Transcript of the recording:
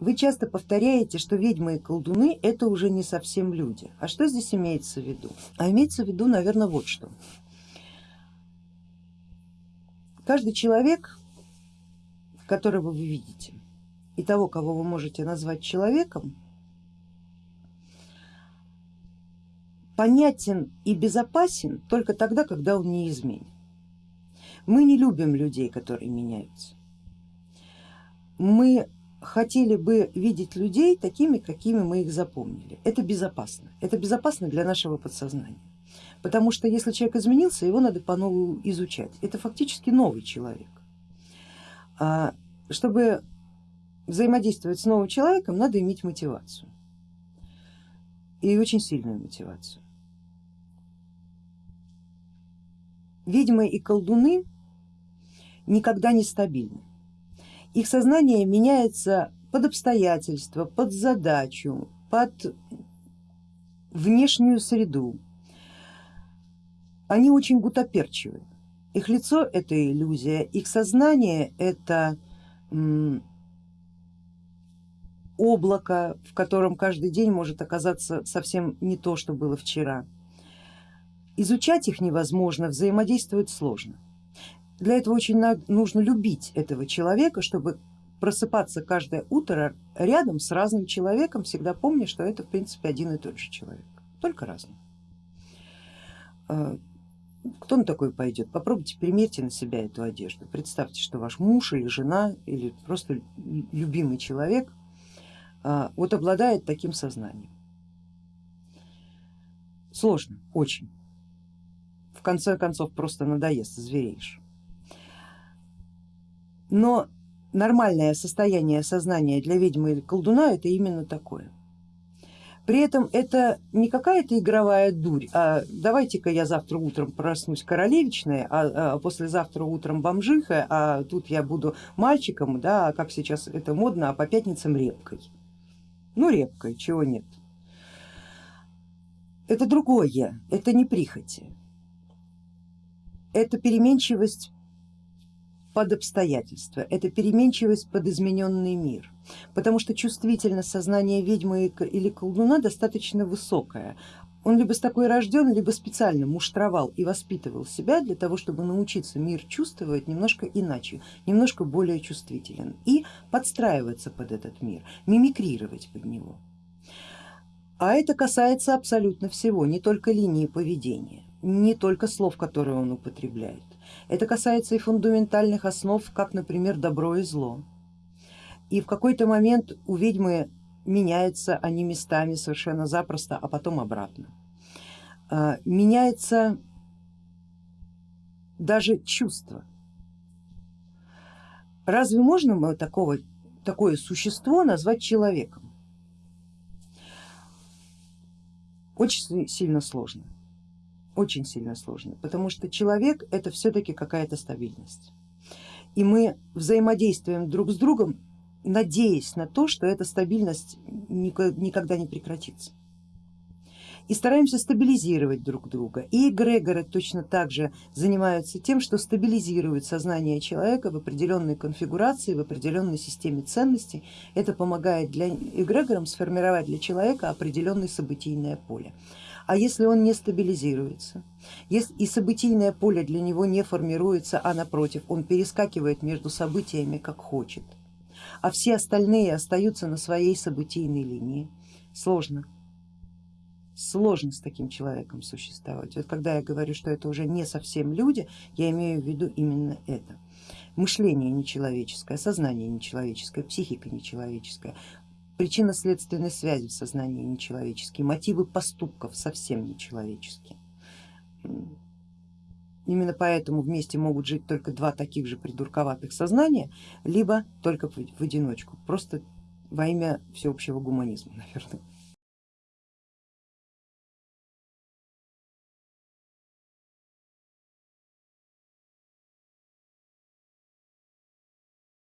Вы часто повторяете, что ведьмы и колдуны это уже не совсем люди. А что здесь имеется в виду? А имеется в виду, наверное, вот что. Каждый человек, которого вы видите, и того, кого вы можете назвать человеком, понятен и безопасен только тогда, когда он неизменен. Мы не любим людей, которые меняются. Мы хотели бы видеть людей такими, какими мы их запомнили. Это безопасно. Это безопасно для нашего подсознания. Потому что если человек изменился, его надо по-новому изучать. Это фактически новый человек. А, чтобы взаимодействовать с новым человеком, надо иметь мотивацию. И очень сильную мотивацию. Ведьмы и колдуны никогда не стабильны их сознание меняется под обстоятельства, под задачу, под внешнюю среду. Они очень гутоперчивы. Их лицо это иллюзия, их сознание это облако, в котором каждый день может оказаться совсем не то, что было вчера. Изучать их невозможно, взаимодействовать сложно. Для этого очень нужно любить этого человека, чтобы просыпаться каждое утро рядом с разным человеком, всегда помня, что это в принципе один и тот же человек, только разный. А, кто на такой пойдет? Попробуйте примерьте на себя эту одежду. Представьте, что ваш муж или жена или просто любимый человек а, вот обладает таким сознанием. Сложно, очень. В конце концов просто надоест, звереешь. Но нормальное состояние сознания для ведьмы или колдуна это именно такое. При этом это не какая-то игровая дурь, а давайте-ка я завтра утром проснусь королевичной, а, а послезавтра утром бомжиха, а тут я буду мальчиком, да, а как сейчас это модно, а по пятницам репкой. Ну репкой, чего нет. Это другое, это не прихоти, это переменчивость под обстоятельства, это переменчивость под измененный мир, потому что чувствительность сознания ведьмы или колдуна достаточно высокая. Он либо с такой рожден, либо специально муштровал и воспитывал себя для того, чтобы научиться мир чувствовать немножко иначе, немножко более чувствителен и подстраиваться под этот мир, мимикрировать под него. А это касается абсолютно всего, не только линии поведения, не только слов, которые он употребляет. Это касается и фундаментальных основ, как, например, добро и зло. И в какой-то момент у ведьмы меняются они местами совершенно запросто, а потом обратно. А, меняется даже чувство. Разве можно мы такого, такое существо назвать человеком? Очень сильно сложно очень сильно сложно, потому что человек это все-таки какая-то стабильность. И мы взаимодействуем друг с другом, надеясь на то, что эта стабильность никогда не прекратится. И стараемся стабилизировать друг друга. И эгрегоры точно так же занимаются тем, что стабилизируют сознание человека в определенной конфигурации, в определенной системе ценностей. Это помогает для эгрегорам сформировать для человека определенное событийное поле. А если он не стабилизируется, если и событийное поле для него не формируется, а напротив, он перескакивает между событиями как хочет, а все остальные остаются на своей событийной линии, сложно. Сложно с таким человеком существовать. Вот когда я говорю, что это уже не совсем люди, я имею в виду именно это. Мышление нечеловеческое, сознание нечеловеческое, психика нечеловеческая, причинно-следственной связи в сознании нечеловеческие, мотивы поступков совсем нечеловеческие. Именно поэтому вместе могут жить только два таких же придурковатых сознания, либо только в одиночку, просто во имя всеобщего гуманизма, наверное.